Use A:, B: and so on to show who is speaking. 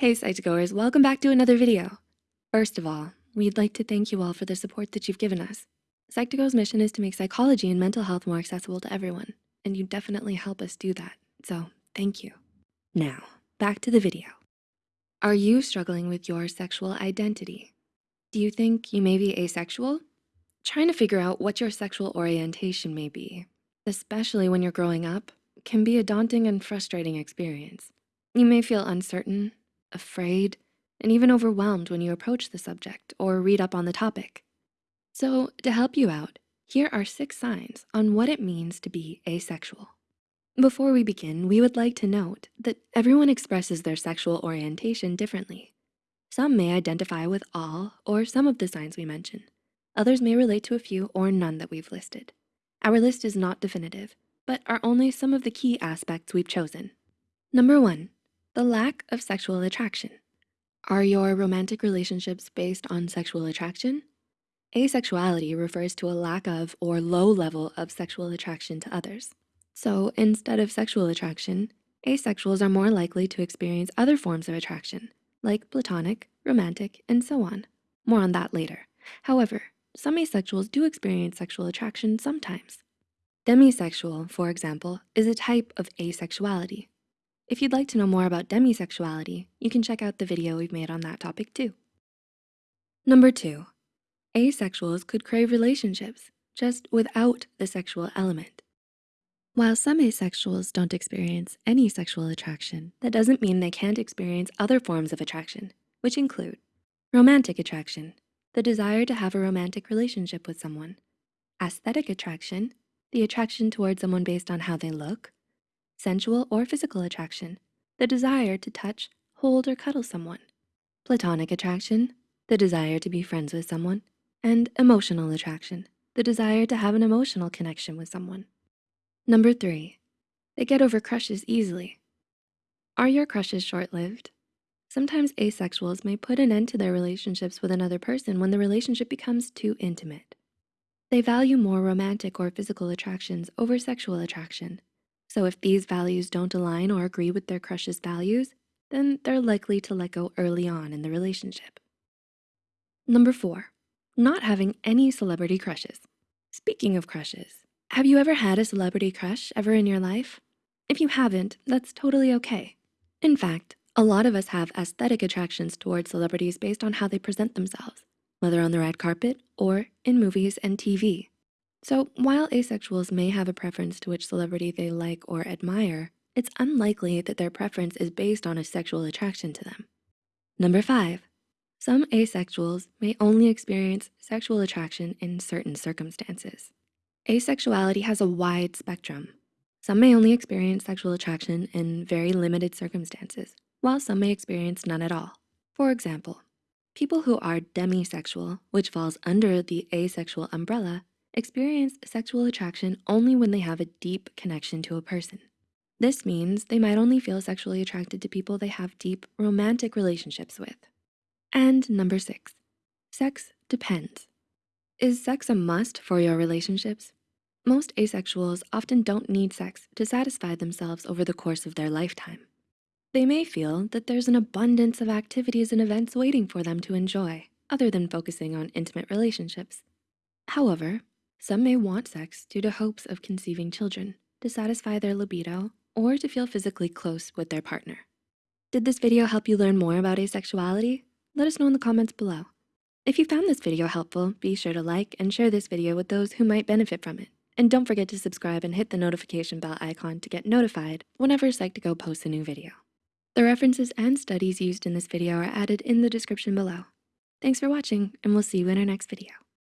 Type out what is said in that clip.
A: Hey Psych2Goers, welcome back to another video. First of all, we'd like to thank you all for the support that you've given us. Psych2Go's mission is to make psychology and mental health more accessible to everyone, and you definitely help us do that, so thank you. Now, back to the video. Are you struggling with your sexual identity? Do you think you may be asexual? Trying to figure out what your sexual orientation may be, especially when you're growing up, can be a daunting and frustrating experience. You may feel uncertain, afraid, and even overwhelmed when you approach the subject or read up on the topic. So to help you out, here are six signs on what it means to be asexual. Before we begin, we would like to note that everyone expresses their sexual orientation differently. Some may identify with all or some of the signs we mention. Others may relate to a few or none that we've listed. Our list is not definitive, but are only some of the key aspects we've chosen. Number one, the lack of sexual attraction. Are your romantic relationships based on sexual attraction? Asexuality refers to a lack of or low level of sexual attraction to others. So instead of sexual attraction, asexuals are more likely to experience other forms of attraction, like platonic, romantic, and so on. More on that later. However, some asexuals do experience sexual attraction sometimes. Demisexual, for example, is a type of asexuality. If you'd like to know more about demisexuality, you can check out the video we've made on that topic too. Number two, asexuals could crave relationships just without the sexual element. While some asexuals don't experience any sexual attraction, that doesn't mean they can't experience other forms of attraction, which include romantic attraction, the desire to have a romantic relationship with someone, aesthetic attraction, the attraction towards someone based on how they look, sensual or physical attraction, the desire to touch, hold, or cuddle someone, platonic attraction, the desire to be friends with someone, and emotional attraction, the desire to have an emotional connection with someone. Number three, they get over crushes easily. Are your crushes short-lived? Sometimes asexuals may put an end to their relationships with another person when the relationship becomes too intimate. They value more romantic or physical attractions over sexual attraction so if these values don't align or agree with their crush's values, then they're likely to let go early on in the relationship. Number four, not having any celebrity crushes. Speaking of crushes, have you ever had a celebrity crush ever in your life? If you haven't, that's totally okay. In fact, a lot of us have aesthetic attractions towards celebrities based on how they present themselves, whether on the red carpet or in movies and TV. So while asexuals may have a preference to which celebrity they like or admire, it's unlikely that their preference is based on a sexual attraction to them. Number five, some asexuals may only experience sexual attraction in certain circumstances. Asexuality has a wide spectrum. Some may only experience sexual attraction in very limited circumstances, while some may experience none at all. For example, people who are demisexual, which falls under the asexual umbrella, experience sexual attraction only when they have a deep connection to a person. This means they might only feel sexually attracted to people they have deep romantic relationships with. And number six, sex depends. Is sex a must for your relationships? Most asexuals often don't need sex to satisfy themselves over the course of their lifetime. They may feel that there's an abundance of activities and events waiting for them to enjoy other than focusing on intimate relationships. However, some may want sex due to hopes of conceiving children, to satisfy their libido, or to feel physically close with their partner. Did this video help you learn more about asexuality? Let us know in the comments below. If you found this video helpful, be sure to like and share this video with those who might benefit from it. And don't forget to subscribe and hit the notification bell icon to get notified whenever Psych2Go posts a new video. The references and studies used in this video are added in the description below. Thanks for watching, and we'll see you in our next video.